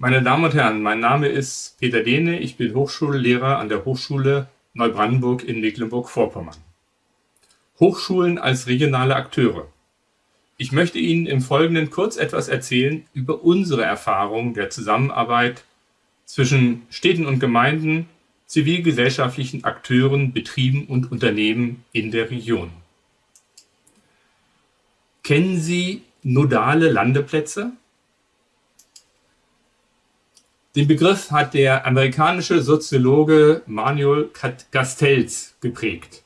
Meine Damen und Herren, mein Name ist Peter Dehne, ich bin Hochschullehrer an der Hochschule Neubrandenburg in Mecklenburg-Vorpommern. Hochschulen als regionale Akteure. Ich möchte Ihnen im Folgenden kurz etwas erzählen über unsere Erfahrungen der Zusammenarbeit zwischen Städten und Gemeinden, zivilgesellschaftlichen Akteuren, Betrieben und Unternehmen in der Region. Kennen Sie nodale Landeplätze? Den Begriff hat der amerikanische Soziologe Manuel Castells geprägt.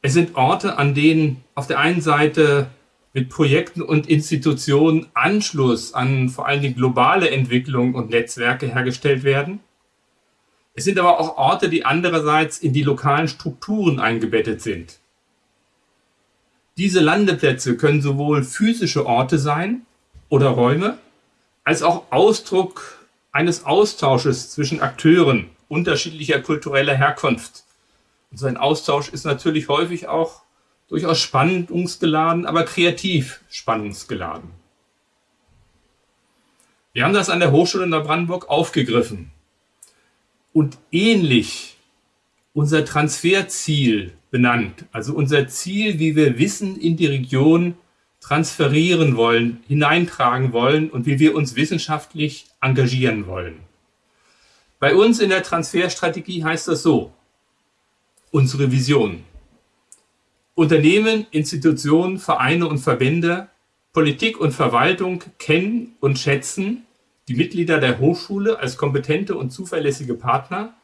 Es sind Orte, an denen auf der einen Seite mit Projekten und Institutionen Anschluss an vor allem die globale Entwicklung und Netzwerke hergestellt werden. Es sind aber auch Orte, die andererseits in die lokalen Strukturen eingebettet sind. Diese Landeplätze können sowohl physische Orte sein oder Räume, als auch Ausdruck eines Austausches zwischen Akteuren unterschiedlicher kultureller Herkunft. Und so ein Austausch ist natürlich häufig auch durchaus spannungsgeladen, aber kreativ spannungsgeladen. Wir haben das an der Hochschule in Neubrandenburg aufgegriffen und ähnlich unser Transferziel benannt, also unser Ziel, wie wir Wissen in die Region transferieren wollen, hineintragen wollen und wie wir uns wissenschaftlich engagieren wollen. Bei uns in der Transferstrategie heißt das so, unsere Vision. Unternehmen, Institutionen, Vereine und Verbände, Politik und Verwaltung kennen und schätzen die Mitglieder der Hochschule als kompetente und zuverlässige Partner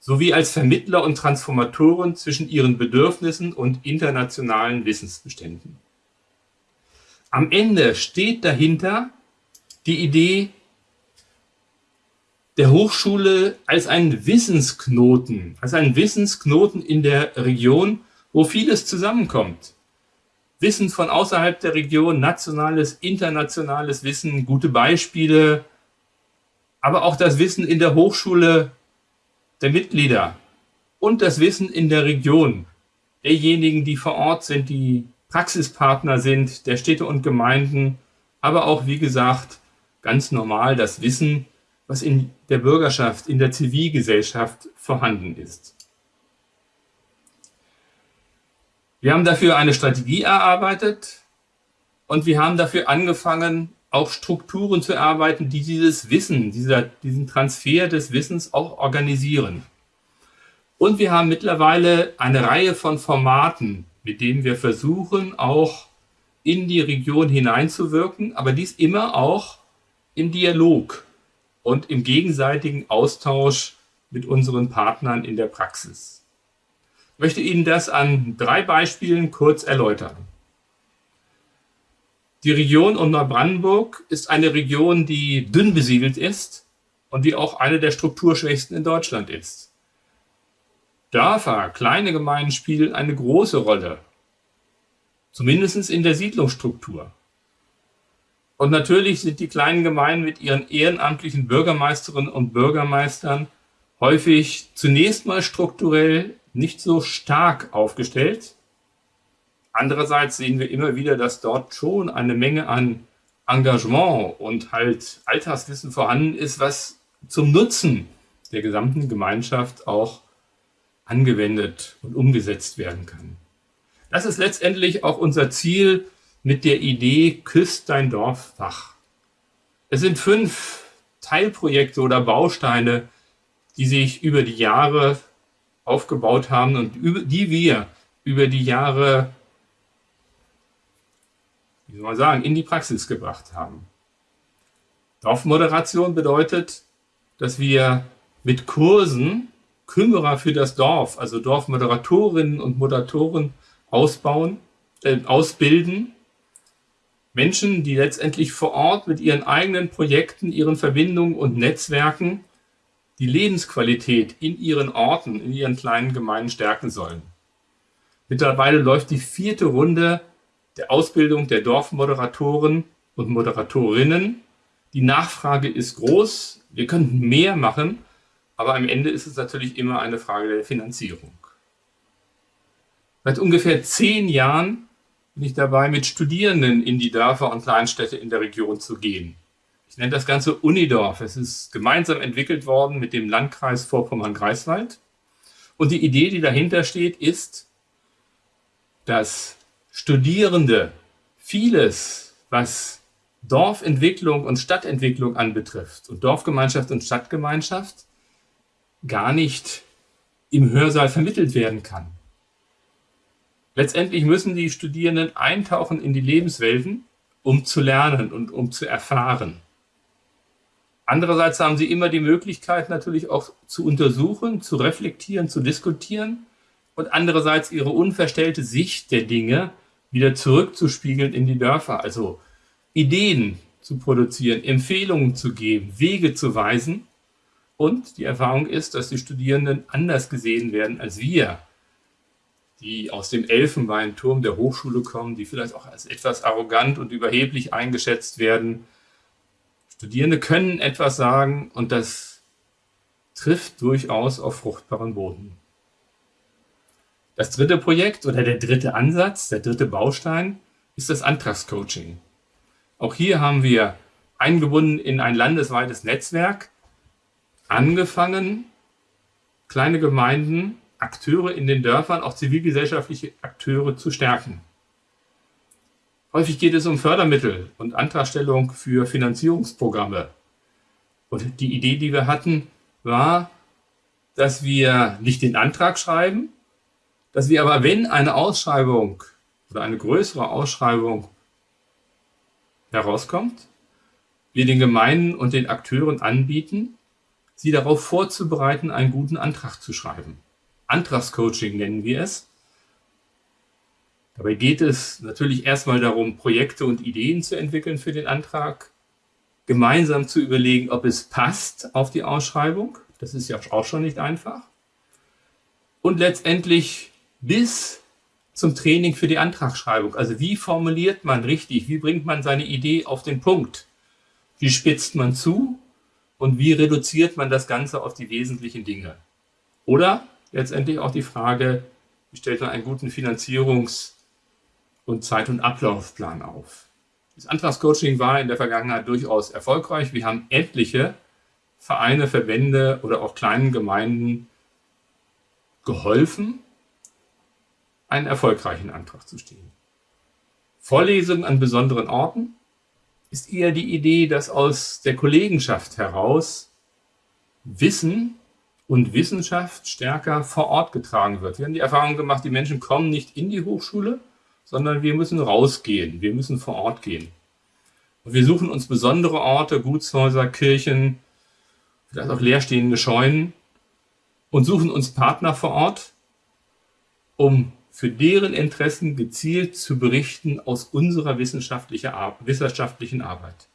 sowie als Vermittler und Transformatoren zwischen ihren Bedürfnissen und internationalen Wissensbeständen. Am Ende steht dahinter die Idee der Hochschule als einen Wissensknoten, als einen Wissensknoten in der Region, wo vieles zusammenkommt. Wissen von außerhalb der Region, nationales, internationales Wissen, gute Beispiele, aber auch das Wissen in der Hochschule der Mitglieder und das Wissen in der Region, derjenigen, die vor Ort sind, die Praxispartner sind, der Städte und Gemeinden, aber auch, wie gesagt, ganz normal das Wissen, was in der Bürgerschaft, in der Zivilgesellschaft vorhanden ist. Wir haben dafür eine Strategie erarbeitet und wir haben dafür angefangen, auch Strukturen zu erarbeiten, die dieses Wissen, dieser, diesen Transfer des Wissens auch organisieren. Und wir haben mittlerweile eine Reihe von Formaten, mit denen wir versuchen, auch in die Region hineinzuwirken, aber dies immer auch im Dialog und im gegenseitigen Austausch mit unseren Partnern in der Praxis. Ich möchte Ihnen das an drei Beispielen kurz erläutern. Die Region um Neubrandenburg ist eine Region, die dünn besiedelt ist und die auch eine der strukturschwächsten in Deutschland ist. Dörfer, kleine Gemeinden spielen eine große Rolle, zumindest in der Siedlungsstruktur. Und natürlich sind die kleinen Gemeinden mit ihren ehrenamtlichen Bürgermeisterinnen und Bürgermeistern häufig zunächst mal strukturell nicht so stark aufgestellt, Andererseits sehen wir immer wieder, dass dort schon eine Menge an Engagement und halt Alltagswissen vorhanden ist, was zum Nutzen der gesamten Gemeinschaft auch angewendet und umgesetzt werden kann. Das ist letztendlich auch unser Ziel mit der Idee Küsst dein Dorf wach. Es sind fünf Teilprojekte oder Bausteine, die sich über die Jahre aufgebaut haben und die wir über die Jahre wie soll man sagen, in die Praxis gebracht haben. Dorfmoderation bedeutet, dass wir mit Kursen Kümmerer für das Dorf, also Dorfmoderatorinnen und Moderatoren ausbauen, äh, ausbilden. Menschen, die letztendlich vor Ort mit ihren eigenen Projekten, ihren Verbindungen und Netzwerken die Lebensqualität in ihren Orten, in ihren kleinen Gemeinden stärken sollen. Mittlerweile läuft die vierte Runde der Ausbildung der Dorfmoderatoren und Moderatorinnen. Die Nachfrage ist groß. Wir könnten mehr machen, aber am Ende ist es natürlich immer eine Frage der Finanzierung. Seit ungefähr zehn Jahren bin ich dabei, mit Studierenden in die Dörfer und Kleinstädte in der Region zu gehen. Ich nenne das Ganze Unidorf. Es ist gemeinsam entwickelt worden mit dem Landkreis Vorpommern-Greifswald. Und die Idee, die dahinter steht, ist, dass Studierende vieles, was Dorfentwicklung und Stadtentwicklung anbetrifft und Dorfgemeinschaft und Stadtgemeinschaft, gar nicht im Hörsaal vermittelt werden kann. Letztendlich müssen die Studierenden eintauchen in die Lebenswelten, um zu lernen und um zu erfahren. Andererseits haben sie immer die Möglichkeit natürlich auch zu untersuchen, zu reflektieren, zu diskutieren und andererseits ihre unverstellte Sicht der Dinge wieder zurückzuspiegeln in die Dörfer, also Ideen zu produzieren, Empfehlungen zu geben, Wege zu weisen. Und die Erfahrung ist, dass die Studierenden anders gesehen werden als wir, die aus dem Elfenbeinturm der Hochschule kommen, die vielleicht auch als etwas arrogant und überheblich eingeschätzt werden. Studierende können etwas sagen und das trifft durchaus auf fruchtbaren Boden. Das dritte Projekt oder der dritte Ansatz, der dritte Baustein ist das Antragscoaching. Auch hier haben wir eingebunden in ein landesweites Netzwerk angefangen, kleine Gemeinden, Akteure in den Dörfern, auch zivilgesellschaftliche Akteure zu stärken. Häufig geht es um Fördermittel und Antragstellung für Finanzierungsprogramme. Und die Idee, die wir hatten, war, dass wir nicht den Antrag schreiben, dass wir aber, wenn eine Ausschreibung oder eine größere Ausschreibung herauskommt, wir den Gemeinden und den Akteuren anbieten, sie darauf vorzubereiten, einen guten Antrag zu schreiben. Antragscoaching nennen wir es. Dabei geht es natürlich erstmal darum, Projekte und Ideen zu entwickeln für den Antrag, gemeinsam zu überlegen, ob es passt auf die Ausschreibung. Das ist ja auch schon nicht einfach. Und letztendlich bis zum Training für die Antragsschreibung. Also wie formuliert man richtig? Wie bringt man seine Idee auf den Punkt? Wie spitzt man zu? Und wie reduziert man das Ganze auf die wesentlichen Dinge? Oder letztendlich auch die Frage, wie stellt man einen guten Finanzierungs- und Zeit- und Ablaufplan auf? Das Antragscoaching war in der Vergangenheit durchaus erfolgreich. Wir haben etliche Vereine, Verbände oder auch kleinen Gemeinden geholfen, einen erfolgreichen Antrag zu stehen. Vorlesungen an besonderen Orten ist eher die Idee, dass aus der Kollegenschaft heraus Wissen und Wissenschaft stärker vor Ort getragen wird. Wir haben die Erfahrung gemacht, die Menschen kommen nicht in die Hochschule, sondern wir müssen rausgehen, wir müssen vor Ort gehen. Und wir suchen uns besondere Orte, Gutshäuser, Kirchen, vielleicht auch leerstehende Scheunen und suchen uns Partner vor Ort, um für deren Interessen gezielt zu berichten aus unserer wissenschaftlichen Arbeit.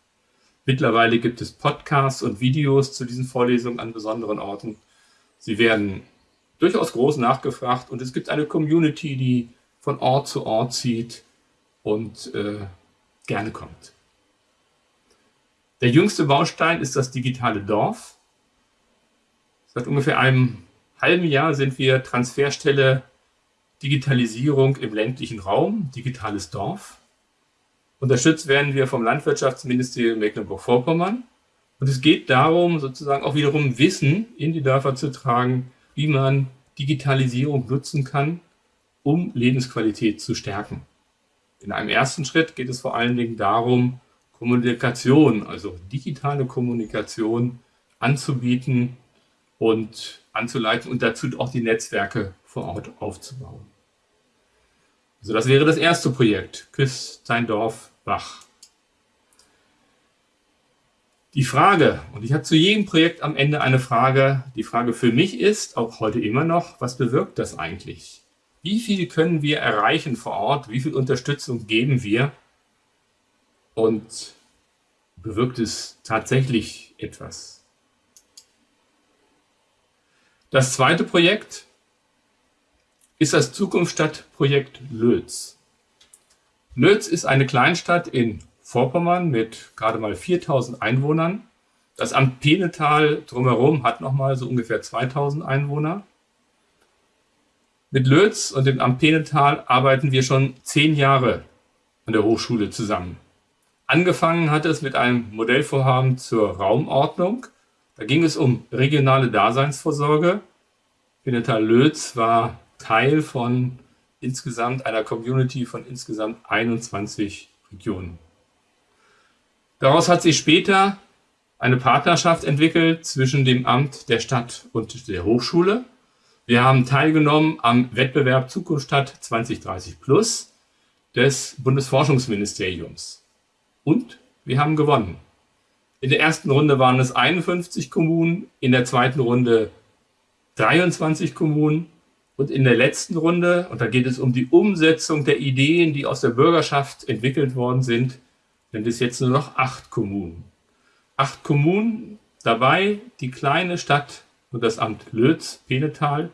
Mittlerweile gibt es Podcasts und Videos zu diesen Vorlesungen an besonderen Orten. Sie werden durchaus groß nachgefragt und es gibt eine Community, die von Ort zu Ort zieht und äh, gerne kommt. Der jüngste Baustein ist das digitale Dorf. Seit ungefähr einem halben Jahr sind wir Transferstelle Digitalisierung im ländlichen Raum, digitales Dorf. Unterstützt werden wir vom Landwirtschaftsministerium Mecklenburg-Vorpommern. Und es geht darum, sozusagen auch wiederum Wissen in die Dörfer zu tragen, wie man Digitalisierung nutzen kann, um Lebensqualität zu stärken. In einem ersten Schritt geht es vor allen Dingen darum, Kommunikation, also digitale Kommunikation anzubieten und anzuleiten und dazu auch die Netzwerke vor Ort aufzubauen. Also das wäre das erste Projekt, Küss dein Dorf wach. Die Frage, und ich habe zu jedem Projekt am Ende eine Frage, die Frage für mich ist, auch heute immer noch, was bewirkt das eigentlich? Wie viel können wir erreichen vor Ort? Wie viel Unterstützung geben wir? Und bewirkt es tatsächlich etwas? Das zweite Projekt ist das Zukunftsstadtprojekt Lötz. Lötz ist eine Kleinstadt in Vorpommern mit gerade mal 4000 Einwohnern. Das Amt Penetal drumherum hat nochmal so ungefähr 2000 Einwohner. Mit Lötz und dem Amt Penetal arbeiten wir schon zehn Jahre an der Hochschule zusammen. Angefangen hat es mit einem Modellvorhaben zur Raumordnung. Da ging es um regionale Daseinsvorsorge. Pinetal Lötz war Teil von insgesamt einer Community von insgesamt 21 Regionen. Daraus hat sich später eine Partnerschaft entwickelt zwischen dem Amt der Stadt und der Hochschule. Wir haben teilgenommen am Wettbewerb Zukunft Stadt 2030 Plus des Bundesforschungsministeriums. Und wir haben gewonnen. In der ersten Runde waren es 51 Kommunen, in der zweiten Runde 23 Kommunen und in der letzten Runde, und da geht es um die Umsetzung der Ideen, die aus der Bürgerschaft entwickelt worden sind, sind es jetzt nur noch acht Kommunen. Acht Kommunen, dabei die kleine Stadt und das Amt Lötz, Penetal,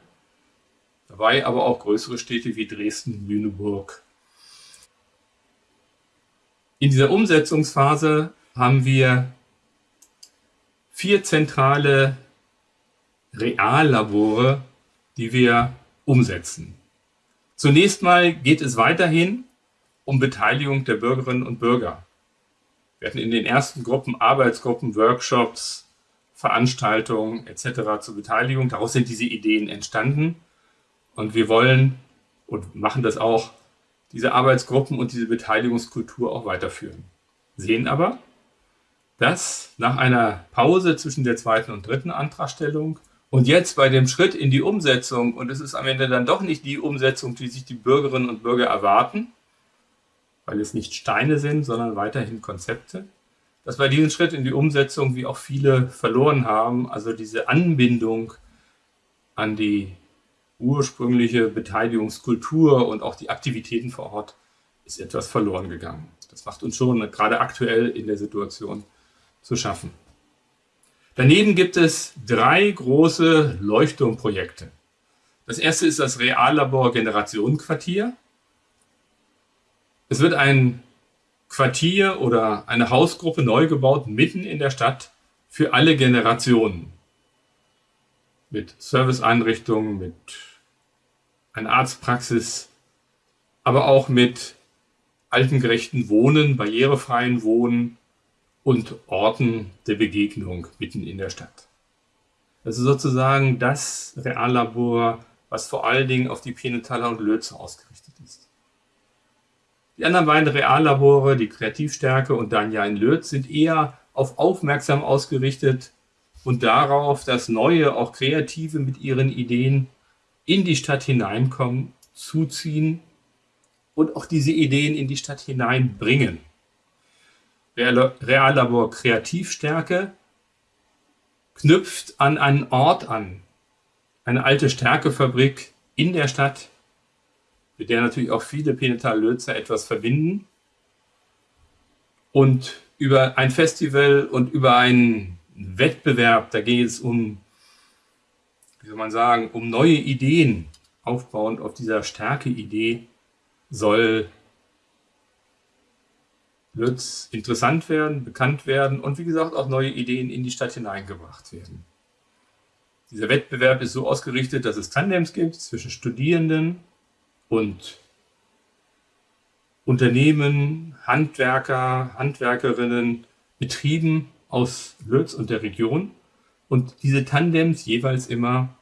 dabei aber auch größere Städte wie Dresden, Lüneburg. In dieser Umsetzungsphase haben wir vier zentrale Reallabore, die wir umsetzen. Zunächst mal geht es weiterhin um Beteiligung der Bürgerinnen und Bürger. Wir hatten in den ersten Gruppen Arbeitsgruppen, Workshops, Veranstaltungen etc. zur Beteiligung. Daraus sind diese Ideen entstanden. Und wir wollen und machen das auch, diese Arbeitsgruppen und diese Beteiligungskultur auch weiterführen. Sehen aber, dass nach einer Pause zwischen der zweiten und dritten Antragstellung und jetzt bei dem Schritt in die Umsetzung, und es ist am Ende dann doch nicht die Umsetzung, die sich die Bürgerinnen und Bürger erwarten, weil es nicht Steine sind, sondern weiterhin Konzepte, dass bei diesem Schritt in die Umsetzung wie auch viele verloren haben, also diese Anbindung an die ursprüngliche Beteiligungskultur und auch die Aktivitäten vor Ort ist etwas verloren gegangen. Das macht uns schon gerade aktuell in der Situation zu schaffen. Daneben gibt es drei große Leuchtturmprojekte. Das erste ist das Reallabor Generationenquartier. Es wird ein Quartier oder eine Hausgruppe neu gebaut, mitten in der Stadt, für alle Generationen. Mit Serviceeinrichtungen, mit einer Arztpraxis, aber auch mit altengerechten Wohnen, barrierefreien Wohnen, und Orten der Begegnung mitten in der Stadt. Ist sozusagen das Reallabor, was vor allen Dingen auf die Penetaler und Lötze ausgerichtet ist. Die anderen beiden Reallabore, die Kreativstärke und Danja in Lötz, sind eher auf aufmerksam ausgerichtet und darauf, dass neue, auch Kreative mit ihren Ideen in die Stadt hineinkommen, zuziehen und auch diese Ideen in die Stadt hineinbringen. Reallabor Kreativstärke knüpft an einen Ort an, eine alte Stärkefabrik in der Stadt, mit der natürlich auch viele Penetal-Lözer etwas verbinden. Und über ein Festival und über einen Wettbewerb, da geht es um, wie soll man sagen, um neue Ideen, aufbauend auf dieser Stärke-Idee, soll wird es interessant werden, bekannt werden und wie gesagt auch neue Ideen in die Stadt hineingebracht werden. Dieser Wettbewerb ist so ausgerichtet, dass es Tandems gibt zwischen Studierenden und Unternehmen, Handwerker, Handwerkerinnen, Betrieben aus Lötz und der Region und diese Tandems jeweils immer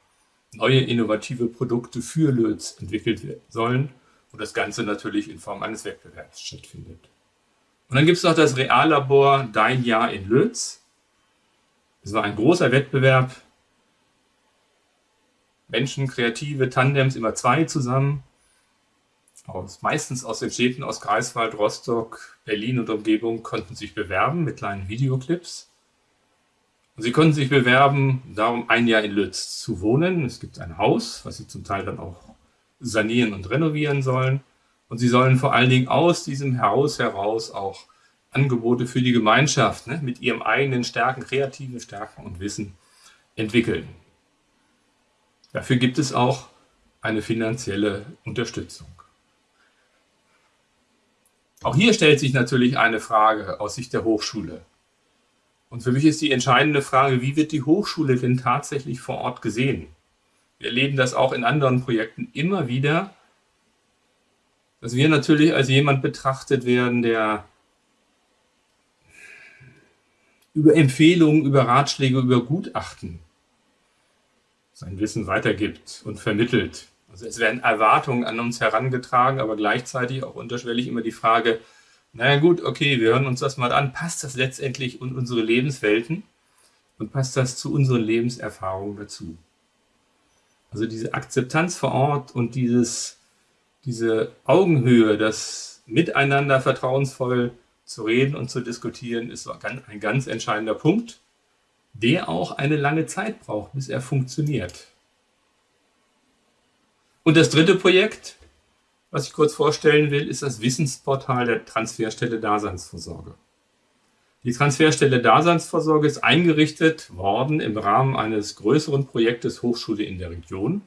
neue innovative Produkte für Lötz entwickelt sollen und das Ganze natürlich in Form eines Wettbewerbs stattfindet. Und dann gibt es noch das Reallabor Dein Jahr in Lötz. Es war ein großer Wettbewerb. Menschen, kreative Tandems, immer zwei zusammen. Aus, meistens aus den Städten aus Greifswald, Rostock, Berlin und Umgebung konnten sich bewerben mit kleinen Videoclips. Und sie konnten sich bewerben, darum ein Jahr in Lötz zu wohnen. Es gibt ein Haus, was sie zum Teil dann auch sanieren und renovieren sollen. Und sie sollen vor allen Dingen aus diesem Haus heraus auch Angebote für die Gemeinschaft ne, mit ihrem eigenen Stärken, kreativen Stärken und Wissen entwickeln. Dafür gibt es auch eine finanzielle Unterstützung. Auch hier stellt sich natürlich eine Frage aus Sicht der Hochschule. Und für mich ist die entscheidende Frage, wie wird die Hochschule denn tatsächlich vor Ort gesehen? Wir erleben das auch in anderen Projekten immer wieder, dass wir natürlich als jemand betrachtet werden, der über Empfehlungen, über Ratschläge, über Gutachten sein Wissen weitergibt und vermittelt. Also es werden Erwartungen an uns herangetragen, aber gleichzeitig auch unterschwellig immer die Frage, naja gut, okay, wir hören uns das mal an, passt das letztendlich in unsere Lebenswelten und passt das zu unseren Lebenserfahrungen dazu? Also diese Akzeptanz vor Ort und dieses, diese Augenhöhe, das Miteinander vertrauensvoll zu reden und zu diskutieren, ist ein ganz entscheidender Punkt, der auch eine lange Zeit braucht, bis er funktioniert. Und das dritte Projekt, was ich kurz vorstellen will, ist das Wissensportal der Transferstelle Daseinsvorsorge. Die Transferstelle Daseinsvorsorge ist eingerichtet worden im Rahmen eines größeren Projektes Hochschule in der Region.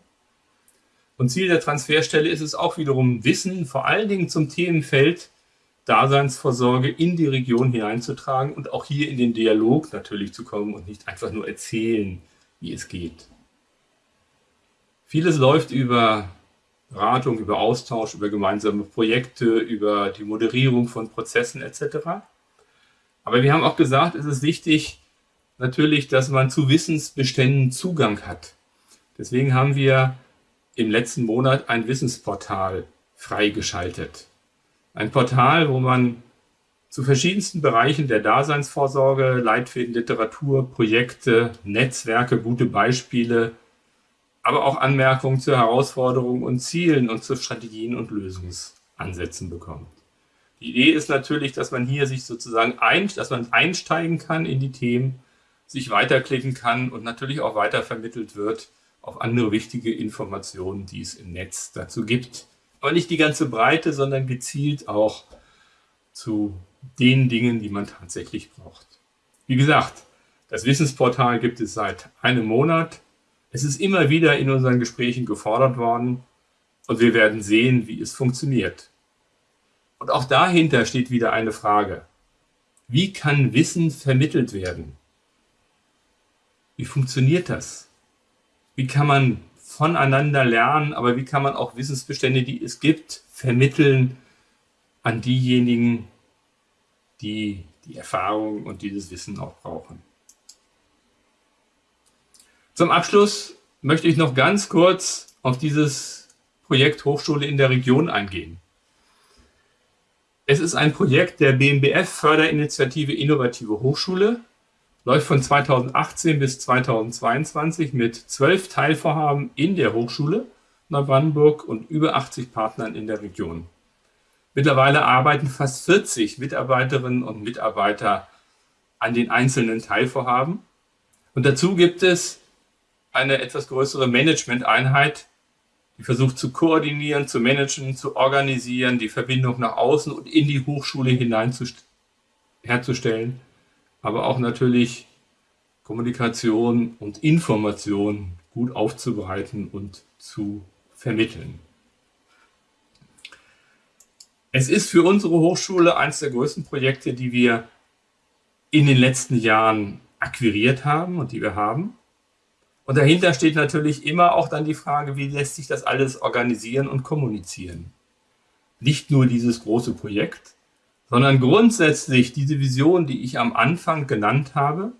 Und Ziel der Transferstelle ist es auch wiederum, Wissen vor allen Dingen zum Themenfeld Daseinsvorsorge in die Region hineinzutragen und auch hier in den Dialog natürlich zu kommen und nicht einfach nur erzählen, wie es geht. Vieles läuft über Beratung, über Austausch, über gemeinsame Projekte, über die Moderierung von Prozessen etc. Aber wir haben auch gesagt, es ist wichtig natürlich, dass man zu Wissensbeständen Zugang hat. Deswegen haben wir im letzten Monat ein Wissensportal freigeschaltet. Ein Portal, wo man zu verschiedensten Bereichen der Daseinsvorsorge, Leitfäden, Literatur, Projekte, Netzwerke, gute Beispiele, aber auch Anmerkungen zu Herausforderungen und Zielen und zu Strategien und Lösungsansätzen bekommt. Die Idee ist natürlich, dass man hier sich sozusagen ein, dass man einsteigen kann in die Themen, sich weiterklicken kann und natürlich auch weiter vermittelt wird auf andere wichtige Informationen, die es im Netz dazu gibt aber nicht die ganze Breite, sondern gezielt auch zu den Dingen, die man tatsächlich braucht. Wie gesagt, das Wissensportal gibt es seit einem Monat. Es ist immer wieder in unseren Gesprächen gefordert worden und wir werden sehen, wie es funktioniert. Und auch dahinter steht wieder eine Frage. Wie kann Wissen vermittelt werden? Wie funktioniert das? Wie kann man voneinander lernen, aber wie kann man auch Wissensbestände, die es gibt, vermitteln an diejenigen, die die Erfahrung und dieses Wissen auch brauchen. Zum Abschluss möchte ich noch ganz kurz auf dieses Projekt Hochschule in der Region eingehen. Es ist ein Projekt der BMBF Förderinitiative Innovative Hochschule läuft von 2018 bis 2022 mit zwölf Teilvorhaben in der Hochschule Neubrandenburg und über 80 Partnern in der Region. Mittlerweile arbeiten fast 40 Mitarbeiterinnen und Mitarbeiter an den einzelnen Teilvorhaben. Und dazu gibt es eine etwas größere Management-Einheit, die versucht zu koordinieren, zu managen, zu organisieren, die Verbindung nach außen und in die Hochschule hinein herzustellen aber auch natürlich Kommunikation und Information gut aufzubereiten und zu vermitteln. Es ist für unsere Hochschule eines der größten Projekte, die wir in den letzten Jahren akquiriert haben und die wir haben. Und dahinter steht natürlich immer auch dann die Frage, wie lässt sich das alles organisieren und kommunizieren. Nicht nur dieses große Projekt, sondern grundsätzlich diese Vision, die ich am Anfang genannt habe.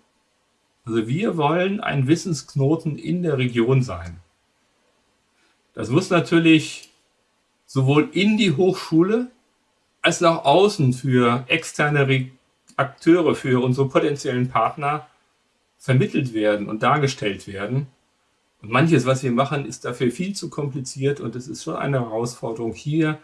Also wir wollen ein Wissensknoten in der Region sein. Das muss natürlich sowohl in die Hochschule als nach außen für externe Akteure, für unsere potenziellen Partner vermittelt werden und dargestellt werden. Und manches, was wir machen, ist dafür viel zu kompliziert und es ist schon eine Herausforderung, hier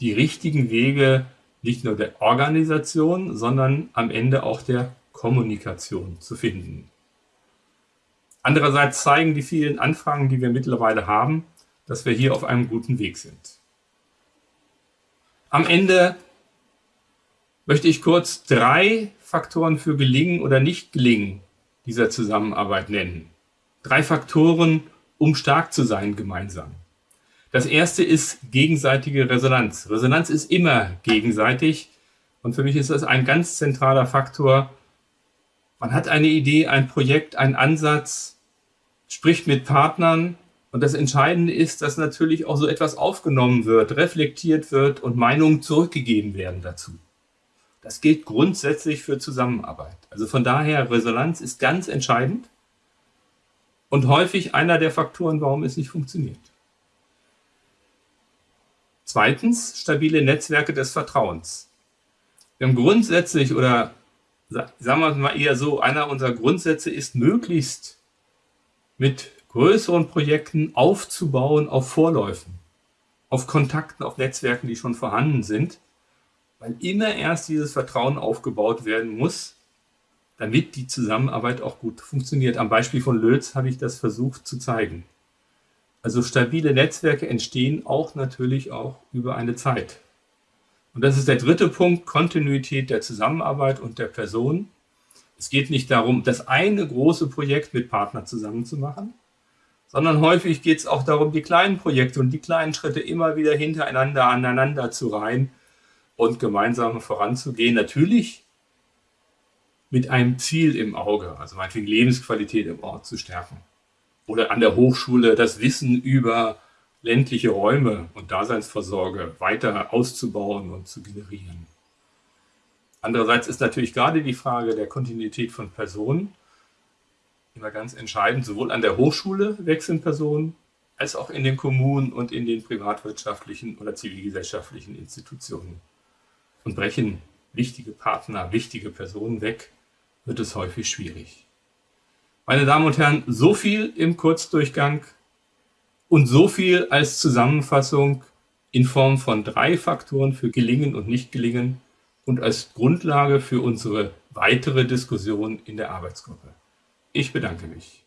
die richtigen Wege nicht nur der Organisation, sondern am Ende auch der Kommunikation zu finden. Andererseits zeigen die vielen Anfragen, die wir mittlerweile haben, dass wir hier auf einem guten Weg sind. Am Ende möchte ich kurz drei Faktoren für Gelingen oder Nicht-Gelingen dieser Zusammenarbeit nennen. Drei Faktoren, um stark zu sein gemeinsam. Das erste ist gegenseitige Resonanz. Resonanz ist immer gegenseitig. Und für mich ist das ein ganz zentraler Faktor. Man hat eine Idee, ein Projekt, einen Ansatz, spricht mit Partnern. Und das Entscheidende ist, dass natürlich auch so etwas aufgenommen wird, reflektiert wird und Meinungen zurückgegeben werden dazu. Das gilt grundsätzlich für Zusammenarbeit. Also von daher, Resonanz ist ganz entscheidend und häufig einer der Faktoren, warum es nicht funktioniert. Zweitens, stabile Netzwerke des Vertrauens. Wir haben grundsätzlich oder sagen wir mal eher so, einer unserer Grundsätze ist möglichst mit größeren Projekten aufzubauen auf Vorläufen, auf Kontakten, auf Netzwerken, die schon vorhanden sind, weil immer erst dieses Vertrauen aufgebaut werden muss, damit die Zusammenarbeit auch gut funktioniert. Am Beispiel von Lötz habe ich das versucht zu zeigen. Also stabile Netzwerke entstehen auch natürlich auch über eine Zeit. Und das ist der dritte Punkt, Kontinuität der Zusammenarbeit und der Person. Es geht nicht darum, das eine große Projekt mit Partnern zusammen zu machen, sondern häufig geht es auch darum, die kleinen Projekte und die kleinen Schritte immer wieder hintereinander aneinander zu reihen und gemeinsam voranzugehen. Natürlich mit einem Ziel im Auge, also meinetwegen Lebensqualität im Ort zu stärken. Oder an der Hochschule das Wissen über ländliche Räume und Daseinsvorsorge weiter auszubauen und zu generieren. Andererseits ist natürlich gerade die Frage der Kontinuität von Personen immer ganz entscheidend. Sowohl an der Hochschule wechseln Personen, als auch in den Kommunen und in den privatwirtschaftlichen oder zivilgesellschaftlichen Institutionen. Und brechen wichtige Partner, wichtige Personen weg, wird es häufig schwierig. Meine Damen und Herren, so viel im Kurzdurchgang und so viel als Zusammenfassung in Form von drei Faktoren für Gelingen und Nicht-Gelingen und als Grundlage für unsere weitere Diskussion in der Arbeitsgruppe. Ich bedanke mich.